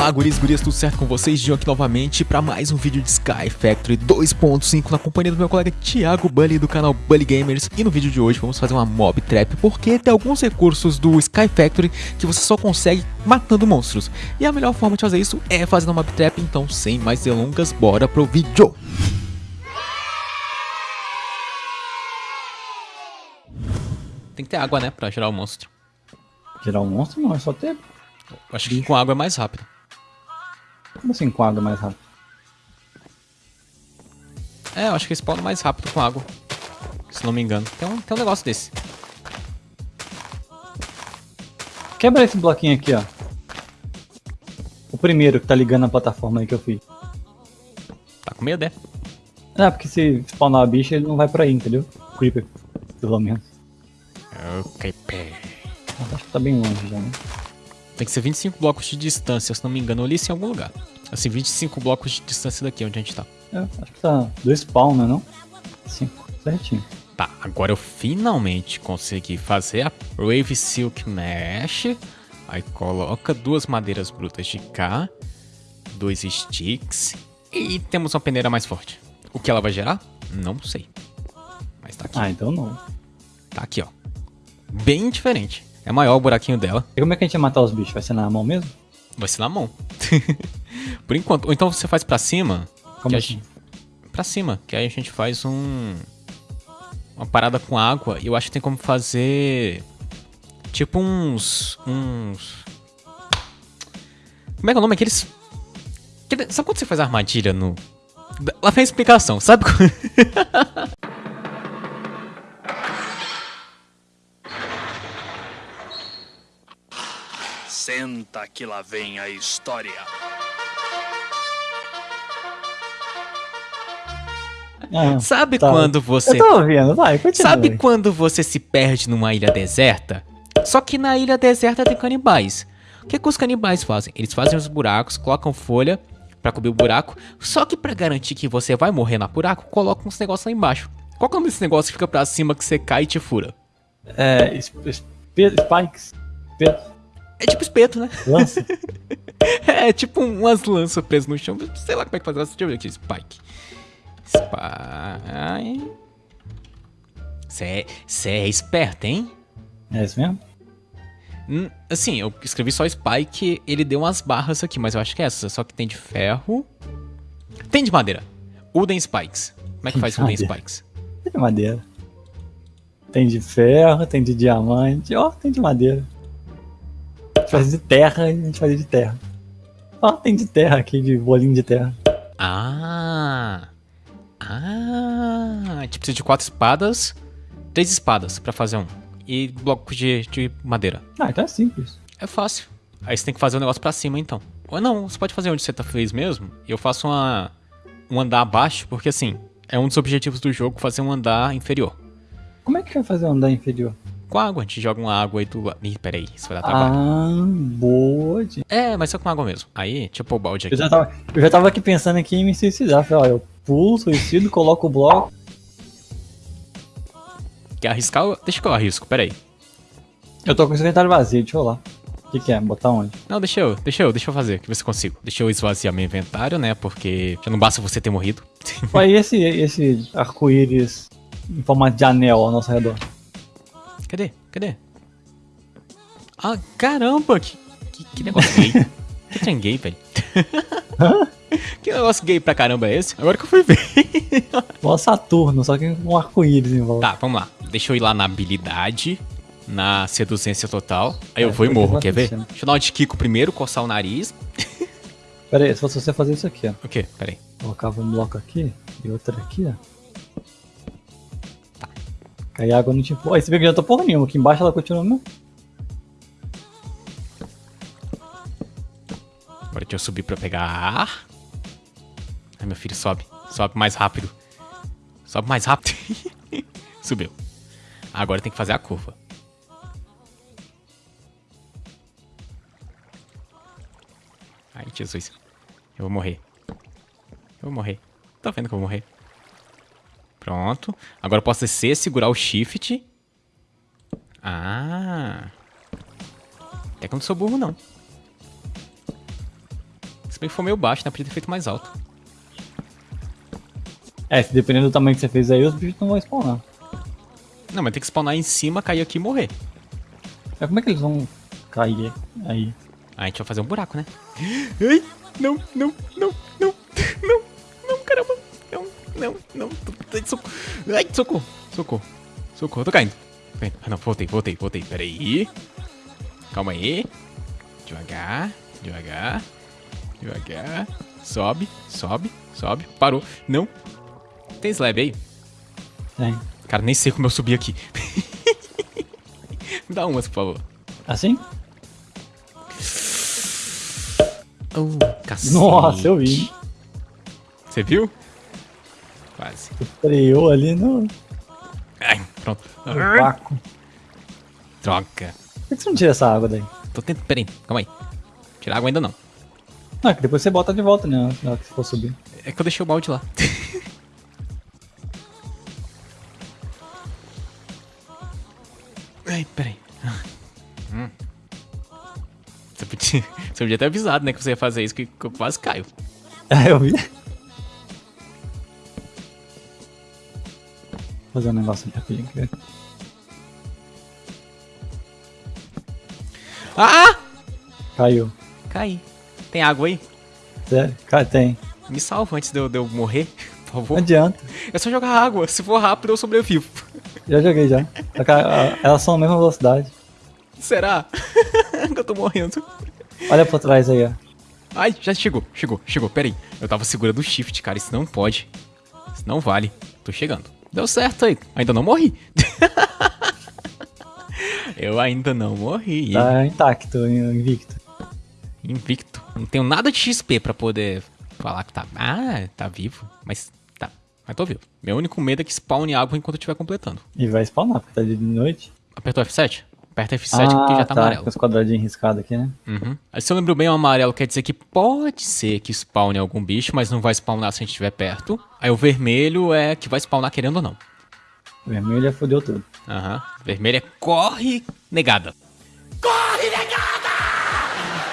Olá, guris, gurias, tudo certo com vocês? Dinho aqui novamente para mais um vídeo de Sky Factory 2.5 na companhia do meu colega Thiago Bully do canal Bully Gamers. E no vídeo de hoje vamos fazer uma mob trap, porque tem alguns recursos do Sky Factory que você só consegue matando monstros. E a melhor forma de fazer isso é fazendo uma mob trap, então sem mais delongas, bora pro vídeo! Tem que ter água, né, pra gerar o monstro. Gerar um monstro não, é só ter. Acho que com água é mais rápido. Como assim com água mais rápido? É, eu acho que spawna mais rápido com água. Se não me engano. Tem um, tem um negócio desse. Quebra esse bloquinho aqui, ó. O primeiro que tá ligando a plataforma aí que eu fiz. Tá com medo, é? É, porque se spawnar a bicha, ele não vai por aí, entendeu? Creeper, pelo menos. Ok, pé. Acho que tá bem longe já, né? Tem que ser 25 blocos de distância, se não me engano. Eu li isso em algum lugar. Assim, 25 blocos de distância daqui onde a gente tá. É, acho que tá do spawn, né não? Cinco, certinho. Tá, agora eu finalmente consegui fazer a Wave Silk Mesh. Aí coloca duas madeiras brutas de cá, dois sticks e temos uma peneira mais forte. O que ela vai gerar? Não sei. Mas tá aqui. Ah, então não. Tá aqui, ó. Bem diferente. É maior o buraquinho dela. E como é que a gente vai matar os bichos? Vai ser na mão mesmo? Vai ser na mão. Por enquanto. Ou então você faz pra cima. Como assim? Gente... Pra cima. Que aí a gente faz um... Uma parada com água. E eu acho que tem como fazer... Tipo uns... Uns... Como é que é o nome? Aqueles... Aquele- Sabe quando você faz armadilha no... Lá vem a explicação. Sabe Senta que lá vem a história. Ah, Sabe tá. quando você... Eu tô ouvindo, vai, continua. Sabe quando você se perde numa ilha deserta? Só que na ilha deserta tem canibais. O que, que os canibais fazem? Eles fazem os buracos, colocam folha pra cobrir o buraco. Só que pra garantir que você vai morrer no buraco, colocam uns negócios lá embaixo. Qual que é o nome desse negócio que fica pra cima que você cai e te fura? É, es- pe- spikes, espeto, É tipo espeto, né? lança. É tipo umas lanças presas no chão. Sei lá como é que faz. Deixa eu ver aqui. Spike. Spike. Você é esperto, hein? é isso mesmo? Hum, Assim, eu escrevi só Spike, ele deu umas barras aqui, mas eu acho que é essa. Só que tem de ferro. Tem de madeira. Wooden Spikes. Como é que faz Wooden. Spikes? Tem de madeira. Tem de ferro, tem de diamante, ó, tem de madeira. A gente faz de terra e a gente faz de terra. Ó, tem de terra aqui, de bolinho de terra. Ah! Ah! A gente precisa de quatro espadas. Três espadas pra fazer um. E bloco de, de madeira. Ah, então é simples. É fácil. Aí você tem que fazer o negócio pra cima, então. Ou não, você pode fazer onde você tá fez mesmo. E eu faço uma, um andar abaixo, porque assim, é um dos objetivos do jogo fazer um andar inferior. Como é que vai fazer um andar inferior? Com água, a gente joga uma água aí do lado. Ih, peraí, isso vai dar trabalho. Ah, boa. de- É, mas só com água mesmo. Aí, deixa eu pôr o balde Eu aqui. já, tava, eu já tava aqui pensando aqui em me suicidar. Falei, ó, eu pulo, suicido, coloco o bloco. Quer arriscar? eu- Deixa que eu arrisco, peraí. Eu tô com o inventário vazio, deixa eu lá. O que, que é? Botar onde? Não, deixa eu, deixa eu, deixa eu fazer, que eu consigo. Deixa eu esvaziar meu inventário, né? Porque já não basta você ter morrido. Olha, e esse, esse arco-íris em formato de anel ao nosso redor? Cadê? Cadê? Ah, caramba! Que, que, que negócio gay. que trem gay, velho. que negócio gay pra caramba é esse? Agora que eu fui ver. Igual Saturno, só que com um arco-íris em volta. tá, vamos lá. Deixa eu ir lá na habilidade, na seduzência total. Aí eu É, vou e morro, quer ver? Deixa eu dar uma de Kiko primeiro, coçar o nariz. Pera aí, se fosse você fazer isso aqui, ó. O quê? Pera aí. Colocava um bloco aqui e outro aqui, ó. Aí a água não tinha. Ó, esse vídeo já tá porra nenhuma. Aqui embaixo ela continua mesmo. Agora deixa eu subir pra pegar ar. Ai, meu filho, sobe. Sobe mais rápido. Sobe mais rápido. Subiu. Agora tem que fazer a curva. Ai, Jesus. Eu vou morrer. Eu vou morrer. Tô vendo que eu vou morrer. Pronto. Agora eu posso descer, segurar o shift. Ah. Até que eu não sou burro, não. Se bem que foi meio baixo, né? Podia ter feito mais alto. É, se dependendo do tamanho que você fez aí, os bichos não vão spawnar. Não, mas tem que spawnar em cima, cair aqui e morrer. Mas como é que eles vão cair aí? Aí a gente vai fazer um buraco, né? Ai, não, não, não, não. Não, não, socorro. Ai, socorro, socorro. Socorro, tô caindo. Tô caindo. Ah, não, voltei, voltei, voltei. Pera aí. Calma aí. Devagar, devagar, devagar. Sobe, sobe, sobe. Parou. Não. Tem slab aí? Tem. Cara, nem sei como eu subi aqui. Me dá umas, por favor. Assim? Oh, cacete. Nossa, eu vi. Você viu? Quase. Freou ali no, no Ai, pronto. vácuo. Droga. Por que você não tira essa água daí? Tô tentando. Peraí, calma aí. Tirar água ainda não. Não, é que depois você bota de volta, né? Na hora que for subir. É que eu deixei o balde lá. Ai, peraí. Hum. Você podia, você podia ter avisado, né, que você ia fazer isso, que eu quase caio. É, eu vi. Fazer um negócio aqui rapidinho. Ah! Caiu. Caí. Tem água aí? Sério? Cara, tem. Me salva antes de eu, de eu morrer, por Não favor. adianta. É só jogar água. Se for rápido, eu sobrevivo. Já joguei já. Elas são a mesma velocidade. Será? que eu tô morrendo. Olha pra trás aí, ó. Ai, já chegou, chegou, chegou. Peraí. Eu tava segurando o shift, cara. Isso não pode. Isso não vale. Tô chegando. Deu certo aí. Ainda não morri. eu ainda não morri. Tá intacto, invicto. Invicto. Não tenho nada de XP pra poder falar que tá. Ah, tá vivo. Mas tá. Mas tô vivo. Meu único medo é que spawne água enquanto eu estiver completando. E vai spawnar, porque tá de noite. Apertou F7? Aperta F7 porque já tá, amarelo. Com os quadradinhos riscados aqui, né? Uhum. Aí, se eu lembro bem, o amarelo quer dizer que pode ser que spawne algum bicho, mas não vai spawnar se a gente estiver perto. Aí o vermelho é que vai spawnar querendo ou não. Vermelho já fodeu tudo. Aham. Vermelho é corre negada.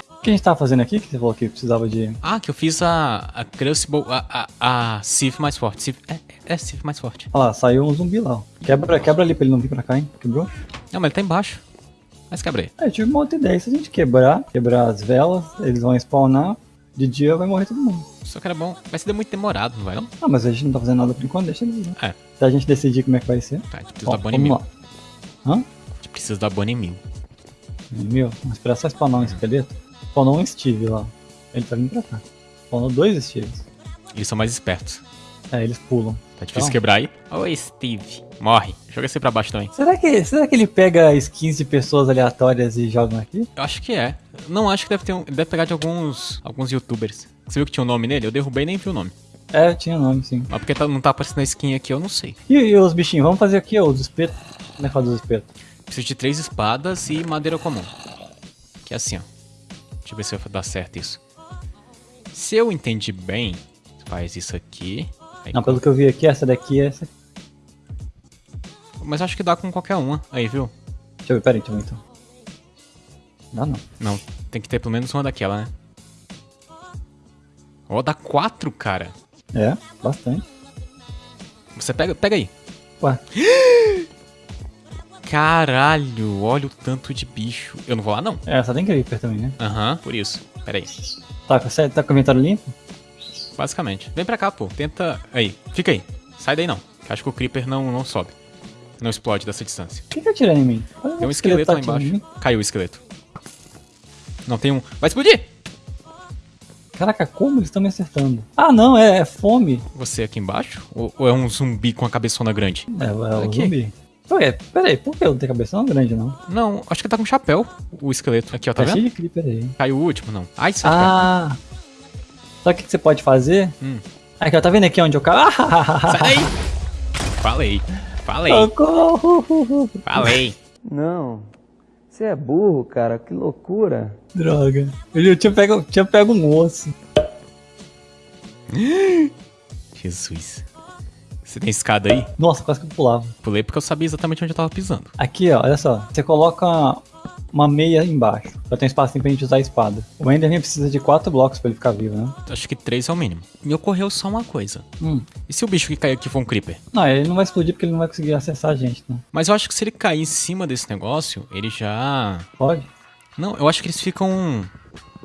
O que a gente tava fazendo aqui? Que você falou que precisava de. Ah, que eu fiz a, a Crucible, a, a, a Sif mais forte. Sif, é, é Sif mais forte. Olha lá, saiu um zumbi lá. ó. Quebra, quebra ali pra ele não vir pra cá, hein? Quebrou? Não, mas ele tá embaixo. Mas quebrei. É, eu tive uma outra ideia. Se a gente quebrar, quebrar as velas, eles vão spawnar. De dia vai morrer todo mundo. Só que era bom. Vai ser muito demorado, não vai não? Ah, mas a gente não tá fazendo nada por enquanto, deixa eles lá. É. Se a gente decidir como é que vai ser. Tá, a gente precisa Ó, da Bonnie Mil. Hã? A gente precisa da Bonnie Mil. Meu, vamos esperar só spawnar um esqueleto. Spawnou um Steve lá. Ele tá vindo pra cá. Spawnou dois Steves. Eles são mais espertos. É, eles pulam. Tá difícil Então. quebrar aí. Oi, Steve. Morre. Joga esse pra baixo também. Será que, será que ele pega skins de pessoas aleatórias e joga aqui? Eu acho que é. Não acho que deve ter um. Deve pegar de alguns. alguns youtubers. Você viu que tinha um nome nele? Eu derrubei e nem vi o nome. É, tinha nome, sim. Mas porque tá- não tá aparecendo a skin aqui, eu não sei. E, e os bichinhos? Vamos fazer aqui, ó, os espetos. Como é que faz os espetos? Preciso de três espadas e madeira comum. Que é assim, ó. Deixa eu ver se vai dar certo isso. Se eu entendi bem, faz isso aqui. Aí Não, pelo que eu vi aqui, essa daqui é essa. Mas acho que dá com qualquer uma. Aí, viu? Deixa eu ver, peraí, deixa eu ver então. Dá não. Não, tem que ter pelo menos uma daquela, né? Ó, dá quatro, cara. É, bastante. Você pega, pega aí. Ué, Caralho, olha o tanto de bicho. Eu não vou lá, não. é, essa tem creeper também, né? Aham, por isso. Pera aí. Tá, tá com o inventário limpo? Basicamente. Vem pra cá, pô. Tenta. Aí, fica aí. Sai daí não. Acho que o Creeper não, não sobe. Não explode dessa distância. O que que atirando em mim? Olha Tem um esqueleto tá lá em embaixo. Caiu o esqueleto. Não tem um. Vai explodir! Caraca, como eles estão me acertando? Ah, não, é, é fome. Você aqui embaixo? Ou, ou é um zumbi com a cabeçona grande? É, é o Aqui. zumbi. Ué, peraí, por que eu não tenho é grande, não. Não, acho que tá com chapéu o esqueleto. Aqui, ó, tá Tá cheio vendo? de creeper aí. Caiu o último, não. Ai, sai Ah! Sabe o que que você pode fazer? Hum. Aqui, ó, tá vendo aqui onde eu caio? Sai daí! Falei. Falei. Socorro! Falei. Não. Você é burro, cara. Que loucura. Droga. Eu tinha pego, tinha pego um osso. Jesus. Você tem escada aí? Nossa, quase que eu pulava. Pulei porque eu sabia exatamente onde eu tava pisando. Aqui, ó, olha só. Você coloca uma meia embaixo. Já tem espaço pra gente usar a espada. O Enderman precisa de quatro blocos pra ele ficar vivo, né? Acho que três é o mínimo. Me ocorreu só uma coisa. Hum. E se o bicho que caiu aqui for um creeper? Não, ele não vai explodir porque ele não vai conseguir acessar a gente, não. Mas eu acho que se ele cair em cima desse negócio, ele já. Pode? Não, eu acho que eles ficam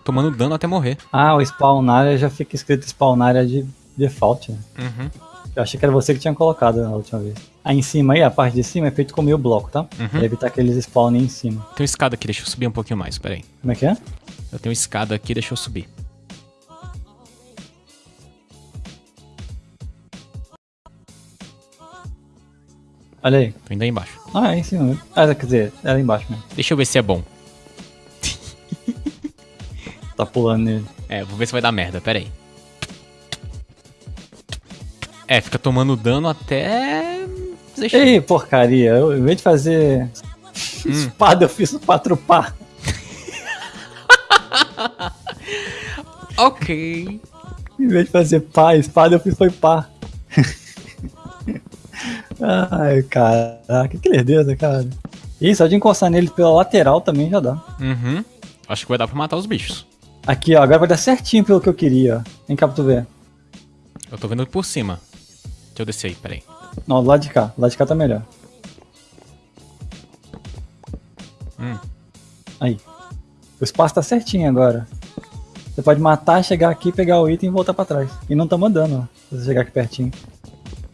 tomando dano até morrer. Ah, o spawn área já fica escrito spawn área de default, né? Uhum. Eu achei que era você que tinha colocado na última vez. Aí em cima aí, a parte de cima é feito com meio bloco, tá? Uhum. Pra evitar que eles spawnem em cima. Tem uma escada aqui, deixa eu subir um pouquinho mais, peraí. Como é que é? Eu tenho uma escada aqui, deixa eu subir. Olha aí. Tô indo aí embaixo. Ah, é em cima mesmo. Ah, quer dizer, é lá embaixo mesmo. Deixa eu ver se é bom. Tá pulando nele. É, vou ver se vai dar merda, peraí. É, fica tomando dano até. Ei, porcaria. Eu, em vez de fazer Hum. espada, eu fiz quatro pá. Ok. Em vez de fazer pá, espada, eu fiz foi pá. Ai, caraca, que lerdeza, cara. Ih, só de encostar nele pela lateral também já dá. Uhum. Acho que vai dar pra matar os bichos. Aqui, ó, agora vai dar certinho pelo que eu queria, ó. Vem cá pra tu ver. Eu tô vendo por cima. Deixa eu descer aí, peraí. Não, do lado de cá. Do lado de cá tá melhor. Hum. Aí. O espaço tá certinho agora. Você pode matar, chegar aqui, pegar o item e voltar pra trás. E não tá mandando, ó. Se você chegar aqui pertinho.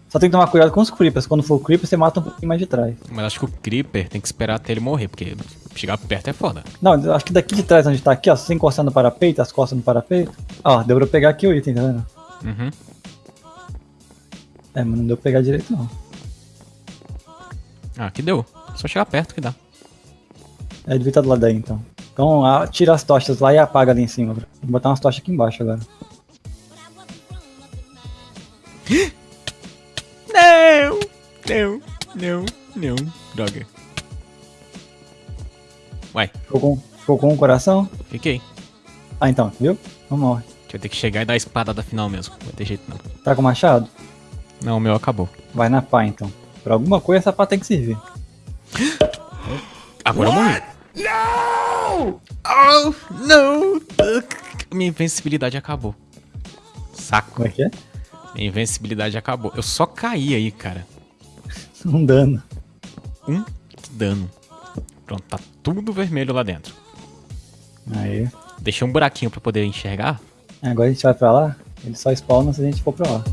Só tem que tomar cuidado com os creepers. Quando for o creeper, você mata um pouquinho mais de trás. Mas acho que o Creeper tem que esperar até ele morrer, porque chegar perto é foda. Não, acho que daqui de trás, onde tá aqui, ó, você encostando no parapeito, as costas no parapeito. Ó, deu pra pegar aqui o item, tá vendo? Uhum. É, mas não deu pra pegar direito, não. Ah, aqui deu. Só chegar perto que dá. É, devia estar do lado daí, então. Então, tira as tochas lá e apaga ali em cima. Vou botar umas tochas aqui embaixo agora. Não! Não, não, não. Droga. Ué, Ficou com, ficou com o coração? fiquei. Ah, então, viu? Não morre. Deixa eu ter que chegar e dar a espadada final mesmo. Não vai ter jeito não. Tá com machado? Não, o meu acabou. Vai na pá, então. Pra alguma coisa essa pá tem que servir. Agora eu morri. Não! Oh, não! Minha invencibilidade acabou. Saco. Como é que é? Minha invencibilidade acabou. Eu só caí aí, cara. Um dano. Um dano. Pronto, tá tudo vermelho lá dentro. Aí. Deixei um buraquinho pra poder enxergar. Agora a gente vai pra lá. Ele só spawna se a gente for pra lá.